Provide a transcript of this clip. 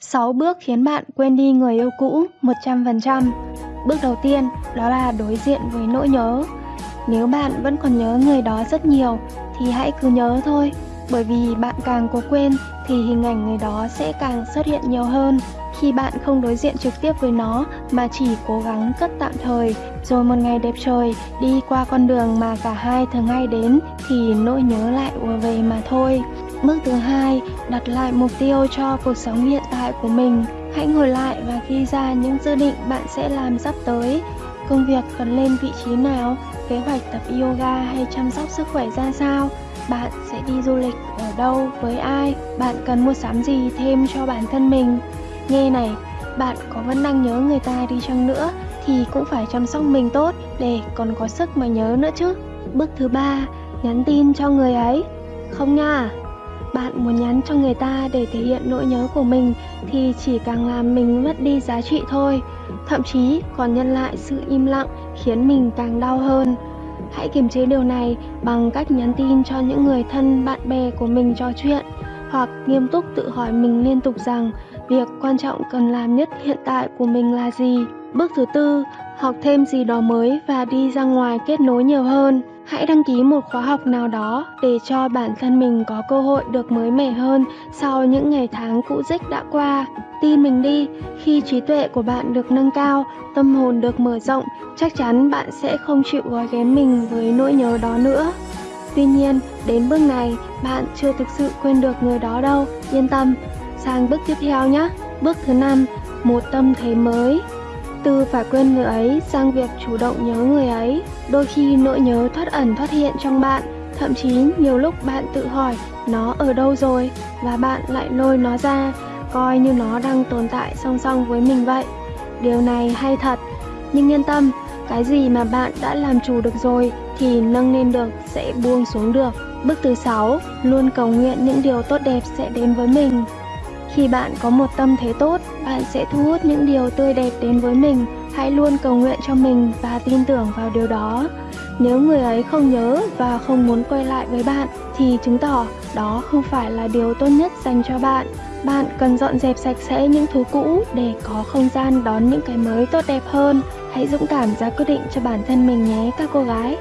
6 bước khiến bạn quên đi người yêu cũ 100%. Bước đầu tiên đó là đối diện với nỗi nhớ. Nếu bạn vẫn còn nhớ người đó rất nhiều thì hãy cứ nhớ thôi, bởi vì bạn càng cố quên thì hình ảnh người đó sẽ càng xuất hiện nhiều hơn. Khi bạn không đối diện trực tiếp với nó mà chỉ cố gắng cất tạm thời, rồi một ngày đẹp trời đi qua con đường mà cả hai thường hay đến thì nỗi nhớ lại ùa về mà thôi. Bước thứ hai, đặt lại mục tiêu cho cuộc sống hiện tại của mình. Hãy ngồi lại và ghi ra những dự định bạn sẽ làm sắp tới. Công việc cần lên vị trí nào, kế hoạch tập yoga hay chăm sóc sức khỏe ra sao, bạn sẽ đi du lịch ở đâu với ai, bạn cần mua sắm gì thêm cho bản thân mình. Nghe này, bạn có vẫn đang nhớ người ta đi chăng nữa thì cũng phải chăm sóc mình tốt để còn có sức mà nhớ nữa chứ. Bước thứ ba, nhắn tin cho người ấy. Không nha, bạn muốn nhắn cho người ta để thể hiện nỗi nhớ của mình thì chỉ càng làm mình mất đi giá trị thôi. Thậm chí còn nhân lại sự im lặng khiến mình càng đau hơn. Hãy kiềm chế điều này bằng cách nhắn tin cho những người thân bạn bè của mình trò chuyện, hoặc nghiêm túc tự hỏi mình liên tục rằng việc quan trọng cần làm nhất hiện tại của mình là gì. Bước thứ tư, học thêm gì đó mới và đi ra ngoài kết nối nhiều hơn. Hãy đăng ký một khóa học nào đó để cho bản thân mình có cơ hội được mới mẻ hơn sau những ngày tháng cũ rích đã qua. Tin mình đi, khi trí tuệ của bạn được nâng cao, tâm hồn được mở rộng, chắc chắn bạn sẽ không chịu gói ghém mình với nỗi nhớ đó nữa. Tuy nhiên, đến bước này, bạn chưa thực sự quên được người đó đâu, yên tâm. Sang bước tiếp theo nhé. Bước thứ năm, một tâm thế mới. Từ phải quên người ấy sang việc chủ động nhớ người ấy, đôi khi nỗi nhớ thoát ẩn thoát hiện trong bạn, thậm chí nhiều lúc bạn tự hỏi nó ở đâu rồi và bạn lại lôi nó ra, coi như nó đang tồn tại song song với mình vậy. Điều này hay thật, nhưng yên tâm, cái gì mà bạn đã làm chủ được rồi thì nâng lên được sẽ buông xuống được. Bước thứ 6, luôn cầu nguyện những điều tốt đẹp sẽ đến với mình. Khi bạn có một tâm thế tốt, bạn sẽ thu hút những điều tươi đẹp đến với mình. Hãy luôn cầu nguyện cho mình và tin tưởng vào điều đó. Nếu người ấy không nhớ và không muốn quay lại với bạn thì chứng tỏ đó không phải là điều tốt nhất dành cho bạn. Bạn cần dọn dẹp sạch sẽ những thứ cũ để có không gian đón những cái mới tốt đẹp hơn. Hãy dũng cảm ra quyết định cho bản thân mình nhé các cô gái.